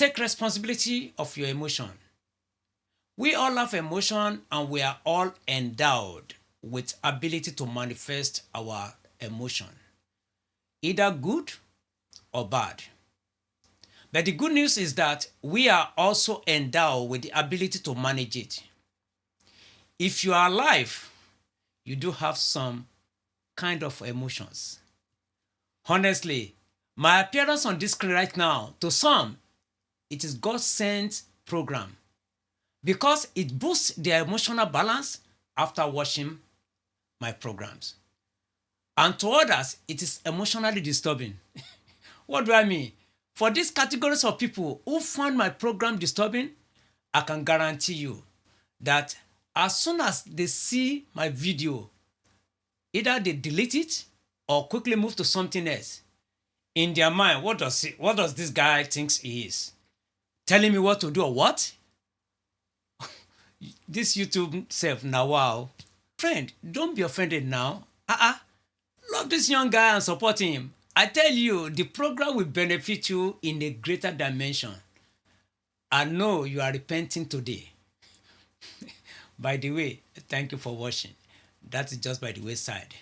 take responsibility of your emotion. We all have emotion and we are all endowed with ability to manifest our emotion, either good or bad. But the good news is that we are also endowed with the ability to manage it. If you are alive, you do have some kind of emotions. Honestly, my appearance on this screen right now, to some, it is God sent program because it boosts their emotional balance after watching my programs. And to others, it is emotionally disturbing. what do I mean? For these categories of people who find my program disturbing, I can guarantee you that as soon as they see my video, either they delete it or quickly move to something else. In their mind, what does he, what does this guy thinks he is? Telling me what to do or what? this YouTube self now wow. Friend, don't be offended now. Uh-uh. Love this young guy and support him. I tell you, the program will benefit you in a greater dimension. I know you are repenting today. by the way, thank you for watching. That is just by the wayside.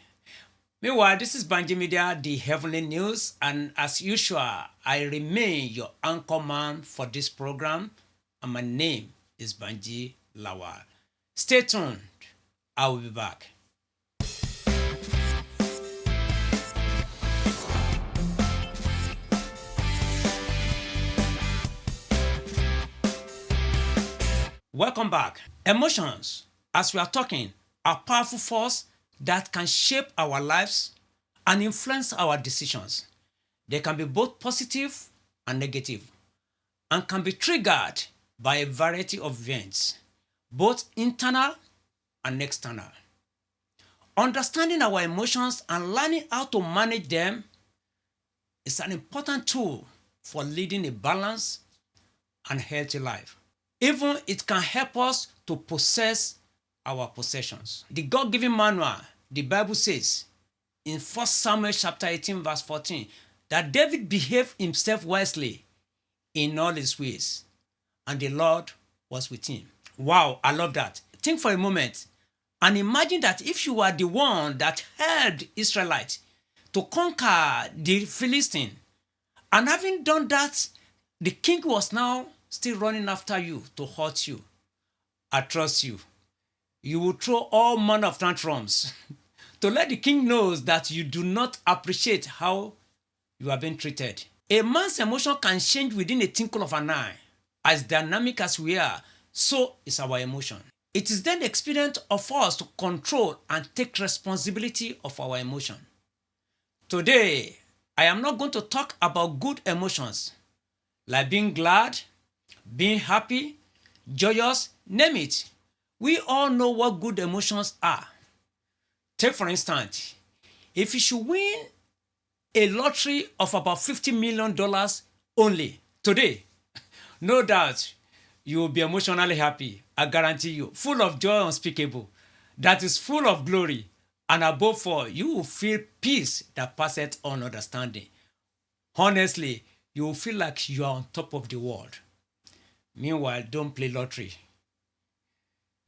Meanwhile, this is Banji Media, the Heavenly News, and as usual, I remain your anchor man for this program, and my name is Banji Lawal. Stay tuned. I will be back. Welcome back. Emotions, as we are talking, are powerful force that can shape our lives and influence our decisions. They can be both positive and negative and can be triggered by a variety of events, both internal and external. Understanding our emotions and learning how to manage them is an important tool for leading a balanced and healthy life. Even it can help us to possess our possessions. The God-given manual, the Bible says in 1 Samuel chapter 18 verse 14 that David behaved himself wisely in all his ways and the Lord was with him. Wow, I love that. Think for a moment and imagine that if you were the one that helped Israelites to conquer the Philistine and having done that, the king was now still running after you to hurt you. I trust you. You will throw all manner of tantrums to let the king knows that you do not appreciate how you are being treated. A man's emotion can change within a twinkle of an eye. As dynamic as we are, so is our emotion. It is then the experience of us to control and take responsibility of our emotion. Today, I am not going to talk about good emotions like being glad, being happy, joyous, name it. We all know what good emotions are. Take for instance, if you should win a lottery of about $50 million only today, no doubt you will be emotionally happy. I guarantee you, full of joy unspeakable, that is full of glory. And above all, you will feel peace that passeth on understanding. Honestly, you will feel like you are on top of the world. Meanwhile, don't play lottery.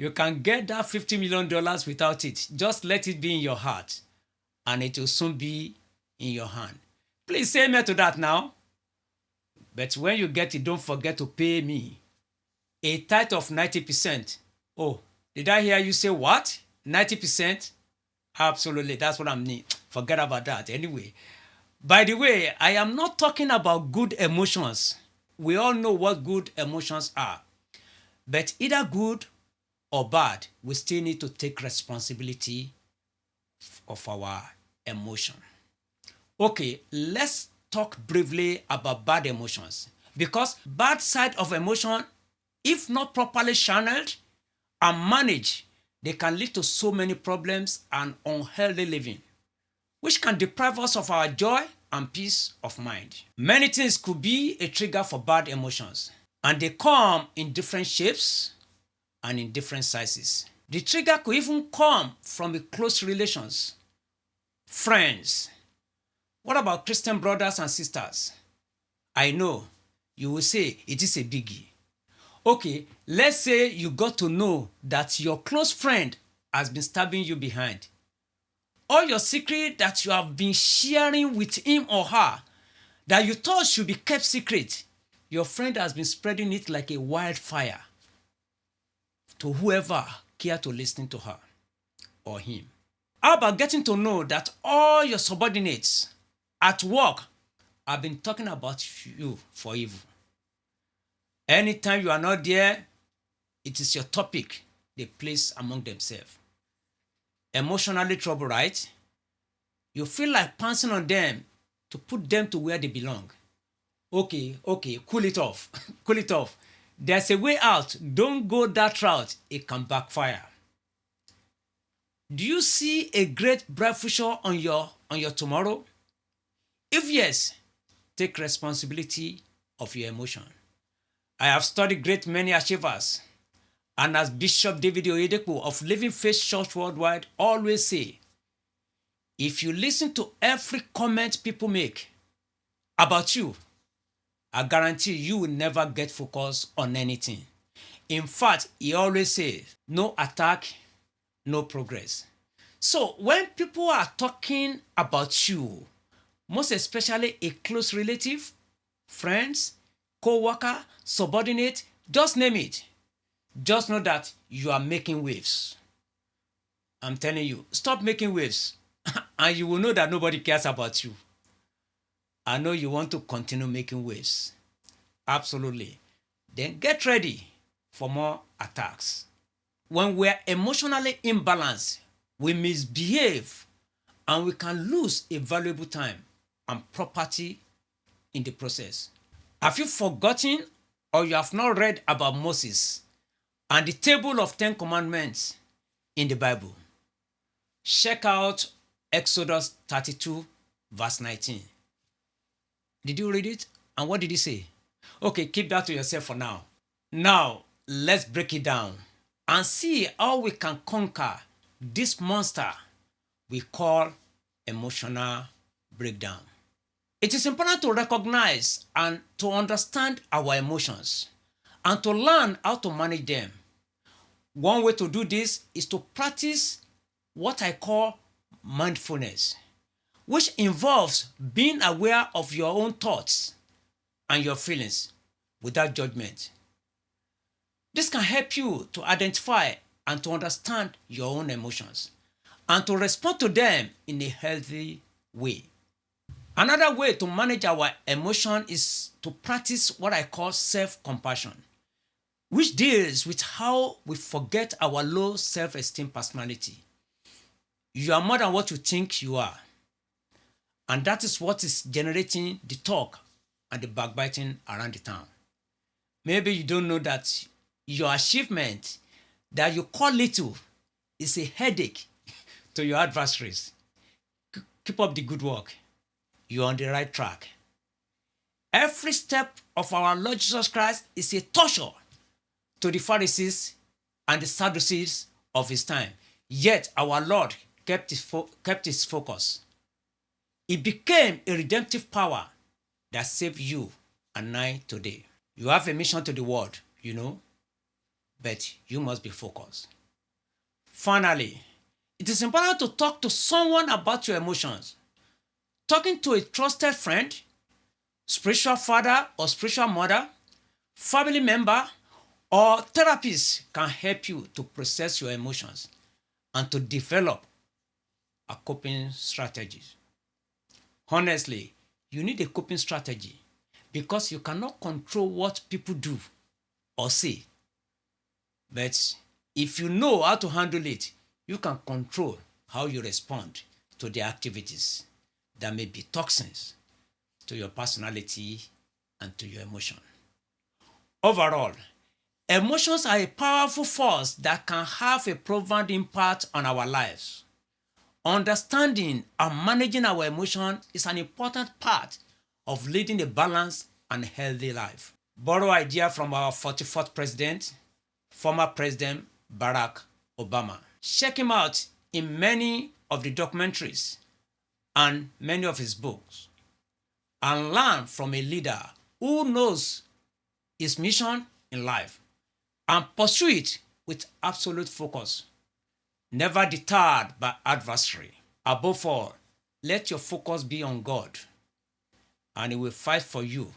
You can get that $50 million without it. Just let it be in your heart and it will soon be in your hand. Please say amen to that now. But when you get it, don't forget to pay me a tithe of 90%. Oh, did I hear you say what? 90%? Absolutely, that's what I mean. Forget about that. Anyway, by the way, I am not talking about good emotions we all know what good emotions are. But either good or bad, we still need to take responsibility of our emotion. Okay, let's talk briefly about bad emotions. Because bad side of emotion, if not properly channeled and managed, they can lead to so many problems and unhealthy living, which can deprive us of our joy and peace of mind. Many things could be a trigger for bad emotions and they come in different shapes and in different sizes. The trigger could even come from a close relations, friends. What about Christian brothers and sisters? I know you will say it is a biggie. Okay, let's say you got to know that your close friend has been stabbing you behind. All your secret that you have been sharing with him or her that you thought should be kept secret, your friend has been spreading it like a wildfire to whoever care to listen to her or him. How about getting to know that all your subordinates at work have been talking about you for evil? Anytime you are not there, it is your topic they place among themselves. Emotionally trouble, right? You feel like pouncing on them to put them to where they belong. Okay, okay, cool it off. cool it off. There's a way out. Don't go that route. It can backfire. Do you see a great bright future on your on your tomorrow? If yes, take responsibility of your emotion. I have studied great many achievers, and as Bishop David Oyedepo of Living Faith Church Worldwide always say, if you listen to every comment people make about you, I guarantee you will never get focused on anything. In fact, he always says, no attack, no progress. So when people are talking about you, most especially a close relative, friends, co-worker, subordinate, just name it. Just know that you are making waves. I'm telling you, stop making waves and you will know that nobody cares about you. I know you want to continue making waves. Absolutely. Then get ready for more attacks. When we're emotionally imbalanced, we misbehave and we can lose a valuable time and property in the process. Have you forgotten or you have not read about Moses and the table of Ten Commandments in the Bible? Check out Exodus 32, verse 19. Did you read it? And what did he say? Okay, keep that to yourself for now. Now, let's break it down and see how we can conquer this monster we call emotional breakdown. It is important to recognize and to understand our emotions and to learn how to manage them. One way to do this is to practice what I call mindfulness, which involves being aware of your own thoughts and your feelings without judgment. This can help you to identify and to understand your own emotions and to respond to them in a healthy way. Another way to manage our emotion is to practice what I call self-compassion, which deals with how we forget our low self-esteem personality. You are more than what you think you are. And that is what is generating the talk and the backbiting around the town. Maybe you don't know that your achievement that you call little is a headache to your adversaries. Keep up the good work you're on the right track. Every step of our Lord Jesus Christ is a torture to the Pharisees and the Sadducees of his time. Yet our Lord kept his, kept his focus. It became a redemptive power that saved you and I today. You have a mission to the world, you know, but you must be focused. Finally, it is important to talk to someone about your emotions talking to a trusted friend, spiritual father or spiritual mother, family member, or therapist can help you to process your emotions and to develop a coping strategy. Honestly, you need a coping strategy because you cannot control what people do or say. But if you know how to handle it, you can control how you respond to their activities that may be toxins to your personality and to your emotion. Overall, emotions are a powerful force that can have a profound impact on our lives. Understanding and managing our emotion is an important part of leading a balanced and healthy life. Borrow idea from our 44th president, former President Barack Obama. Check him out in many of the documentaries and many of his books and learn from a leader who knows his mission in life and pursue it with absolute focus, never deterred by adversary. Above all, let your focus be on God, and He will fight for you,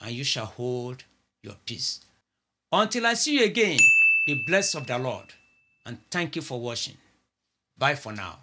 and you shall hold your peace. Until I see you again, be blessed of the Lord, and thank you for watching. Bye for now.